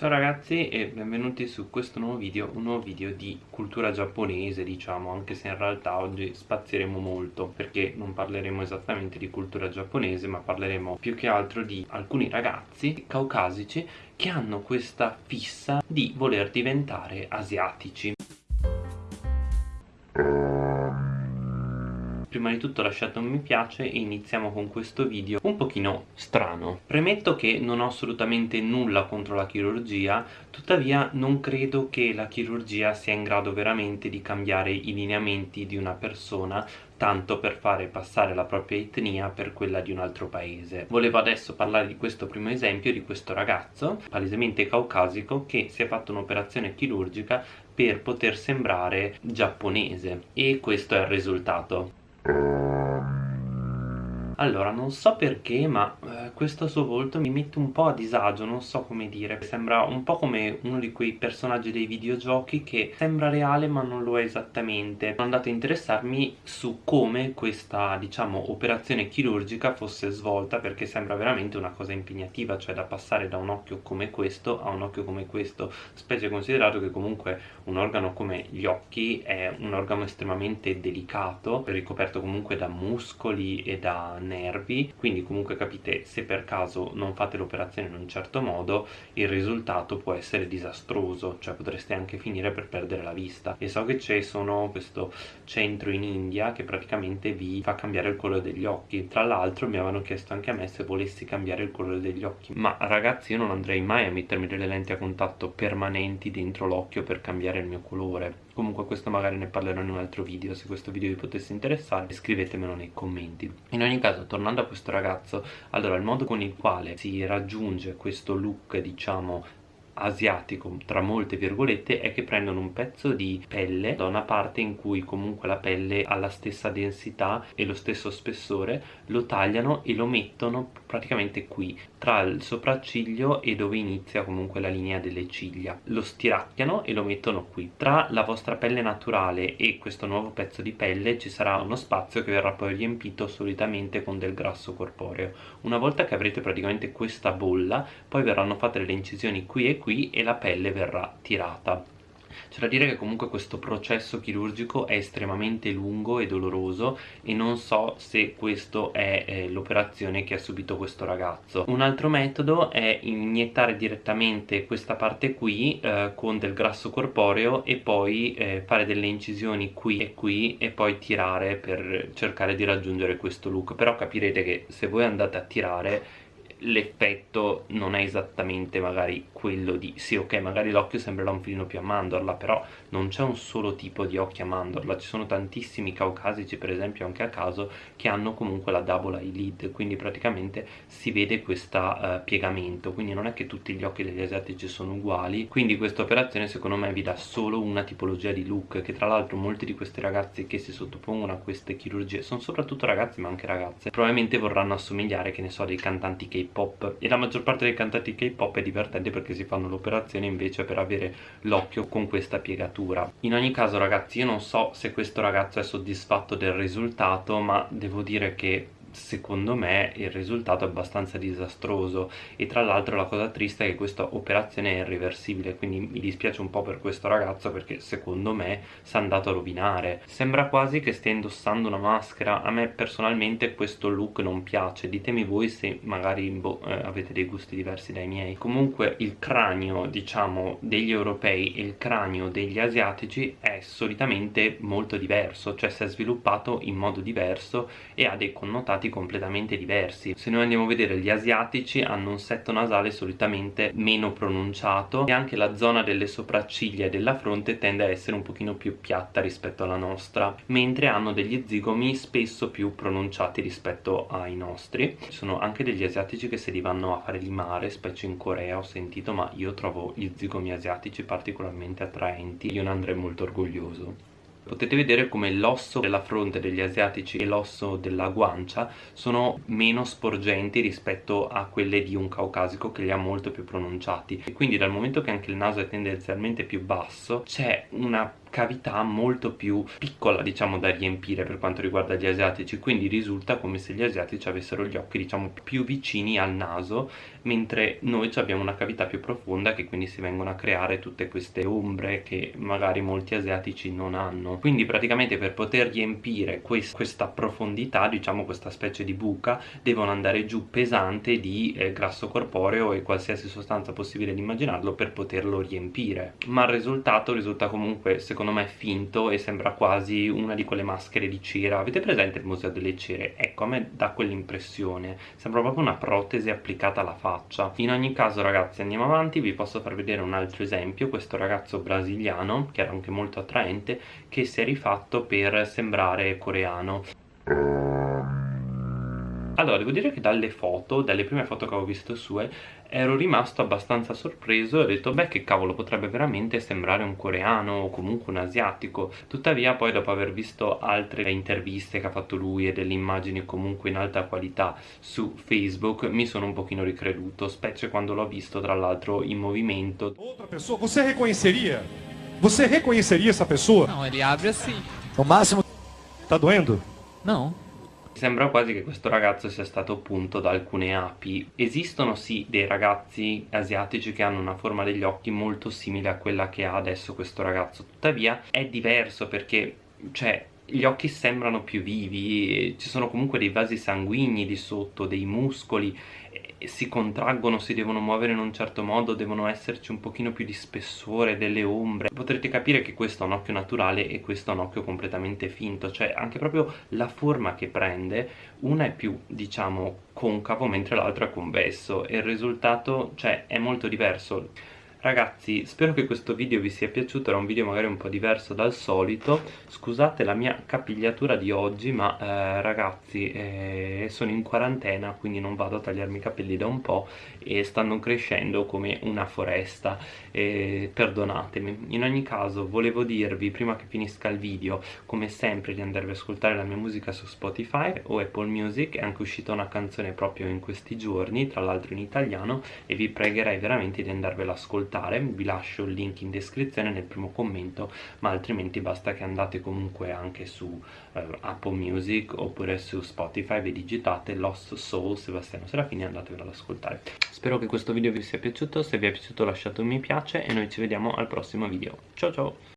Ciao ragazzi e benvenuti su questo nuovo video, un nuovo video di cultura giapponese diciamo, anche se in realtà oggi spazieremo molto perché non parleremo esattamente di cultura giapponese ma parleremo più che altro di alcuni ragazzi caucasici che hanno questa fissa di voler diventare asiatici. Prima di tutto lasciate un mi piace e iniziamo con questo video un pochino strano premetto che non ho assolutamente nulla contro la chirurgia tuttavia non credo che la chirurgia sia in grado veramente di cambiare i lineamenti di una persona tanto per fare passare la propria etnia per quella di un altro paese. Volevo adesso parlare di questo primo esempio di questo ragazzo, palesemente caucasico, che si è fatto un'operazione chirurgica per poter sembrare giapponese e questo è il risultato. É... Allora, non so perché, ma eh, questo suo volto mi mette un po' a disagio, non so come dire. Sembra un po' come uno di quei personaggi dei videogiochi che sembra reale ma non lo è esattamente. Sono andato a interessarmi su come questa, diciamo, operazione chirurgica fosse svolta perché sembra veramente una cosa impegnativa, cioè da passare da un occhio come questo a un occhio come questo, specie considerato che comunque un organo come gli occhi è un organo estremamente delicato, ricoperto comunque da muscoli e da nervi quindi comunque capite se per caso non fate l'operazione in un certo modo il risultato può essere disastroso cioè potreste anche finire per perdere la vista. E so che c'è sono questo centro in India che praticamente vi fa cambiare il colore degli occhi. Tra l'altro mi avevano chiesto anche a me se volessi cambiare il colore degli occhi. Ma ragazzi io non andrei mai a mettermi delle lenti a contatto permanenti dentro l'occhio per cambiare il mio colore comunque questo magari ne parlerò in un altro video se questo video vi potesse interessare scrivetemelo nei commenti. In ogni caso tornando a questo ragazzo allora il modo con il quale si raggiunge questo look diciamo asiatico tra molte virgolette è che prendono un pezzo di pelle da una parte in cui comunque la pelle ha la stessa densità e lo stesso spessore lo tagliano e lo mettono praticamente qui tra il sopracciglio e dove inizia comunque la linea delle ciglia. Lo stiracchiano e lo mettono qui. Tra la vostra pelle naturale e questo nuovo pezzo di pelle ci sarà uno spazio che verrà poi riempito solitamente con del grasso corporeo. Una volta che avrete praticamente questa bolla poi verranno fatte le incisioni qui e qui e la pelle verrà tirata. C'è da dire che comunque questo processo chirurgico è estremamente lungo e doloroso e non so se questo è eh, l'operazione che ha subito questo ragazzo. Un altro metodo è iniettare direttamente questa parte qui eh, con del grasso corporeo e poi eh, fare delle incisioni qui e qui e poi tirare per cercare di raggiungere questo look. Però capirete che se voi andate a tirare l'effetto non è esattamente magari quello di sì ok magari l'occhio sembrerà un filino più a mandorla però non c'è un solo tipo di occhio a mandorla. Ci sono tantissimi caucasici per esempio anche a caso che hanno comunque la double eyelid quindi praticamente si vede questo uh, piegamento. Quindi non è che tutti gli occhi degli asiatici sono uguali. Quindi questa operazione secondo me vi dà solo una tipologia di look che tra l'altro molti di questi ragazzi che si sottopongono a queste chirurgie sono soprattutto ragazzi ma anche ragazze probabilmente vorranno assomigliare che ne so dei cantanti K K-pop. E la maggior parte dei cantanti K-pop è divertente perché si fanno l'operazione invece per avere l'occhio con questa piegatura. In ogni caso ragazzi io non so se questo ragazzo è soddisfatto del risultato ma devo dire che secondo me il risultato è abbastanza disastroso. E tra l'altro la cosa triste è che questa operazione è irreversibile quindi mi dispiace un po' per questo ragazzo perché secondo me si è andato a rovinare. Sembra quasi che stia indossando una maschera. A me personalmente questo look non piace. Ditemi voi se magari boh, eh, avete dei gusti diversi dai miei. Comunque il cranio diciamo degli europei e il cranio degli asiatici è solitamente molto diverso. Cioè si è sviluppato in modo diverso e ha dei connotati risultati completamente diversi. Se noi andiamo a vedere gli asiatici hanno un setto nasale solitamente meno pronunciato e anche la zona delle sopracciglia e della fronte tende a essere un pochino più piatta rispetto alla nostra mentre hanno degli zigomi spesso più pronunciati rispetto ai nostri. Ci sono anche degli asiatici che se li vanno a fare di mare specie in Corea ho sentito ma io trovo gli zigomi asiatici particolarmente attraenti. Io ne andrei molto orgoglioso potete vedere come l'osso della fronte degli asiatici e l'osso della guancia sono meno sporgenti rispetto a quelle di un caucasico che li ha molto più pronunciati. E quindi dal momento che anche il naso è tendenzialmente più basso c'è una cavità molto più piccola diciamo da riempire per quanto riguarda gli asiatici. Quindi risulta come se gli asiatici avessero gli occhi diciamo più vicini al naso mentre noi abbiamo una cavità più profonda che quindi si vengono a creare tutte queste ombre che magari molti asiatici non hanno. Quindi praticamente per poter riempire quest questa profondità diciamo questa specie di buca devono andare giù pesante di eh, grasso corporeo e qualsiasi sostanza possibile di immaginarlo per poterlo riempire. Ma il risultato risulta comunque secondo me finto e sembra quasi una di quelle maschere di cera. Avete presente il museo delle cere? ecco a me dà quell'impressione. Sembra proprio una protesi applicata alla faccia. In ogni caso ragazzi andiamo avanti. Vi posso far vedere un altro esempio. Questo ragazzo brasiliano che era anche molto attraente che si è rifatto per sembrare coreano allora, devo dire che dalle foto, dalle prime foto che avevo visto sue, ero rimasto abbastanza sorpreso e ho detto, beh, che cavolo, potrebbe veramente sembrare un coreano o comunque un asiatico. Tuttavia, poi dopo aver visto altre interviste che ha fatto lui e delle immagini comunque in alta qualità su Facebook, mi sono un pochino ricreduto, specie quando l'ho visto, tra l'altro, in movimento. Outra pessoa, você reconheceria? Você reconheceria essa pessoa? Não, ele abre assim. No máximo. Tá doendo? Não. Sembra quasi che questo ragazzo sia stato punto da alcune api. Esistono sì dei ragazzi asiatici che hanno una forma degli occhi molto simile a quella che ha adesso questo ragazzo, tuttavia è diverso perché, cioè, gli occhi sembrano più vivi, ci sono comunque dei vasi sanguigni di sotto, dei muscoli, si contraggono, si devono muovere in un certo modo, devono esserci un pochino più di spessore, delle ombre. Potrete capire che questo è un occhio naturale e questo è un occhio completamente finto, cioè anche proprio la forma che prende, una è più, diciamo, concavo mentre l'altro è convesso e il risultato, cioè, è molto diverso Ragazzi, spero che questo video vi sia piaciuto, era un video magari un po' diverso dal solito. Scusate la mia capigliatura di oggi, ma eh, ragazzi, eh, sono in quarantena, quindi non vado a tagliarmi i capelli da un po' E stanno crescendo come una foresta, eh, perdonatemi. In ogni caso, volevo dirvi, prima che finisca il video, come sempre di andarvi ad ascoltare la mia musica su Spotify o Apple Music. È anche uscita una canzone proprio in questi giorni, tra l'altro in italiano E vi pregherei veramente di andarvela ad ascoltare ascoltare vi lascio il link in descrizione nel primo commento ma altrimenti basta che andate comunque anche su eh, Apple Music oppure su Spotify vi digitate Lost Soul Sebastiano Serafini e andatevelo ad ascoltare. Spero che questo video vi sia piaciuto se vi è piaciuto lasciate un mi piace e noi ci vediamo al prossimo video. Ciao ciao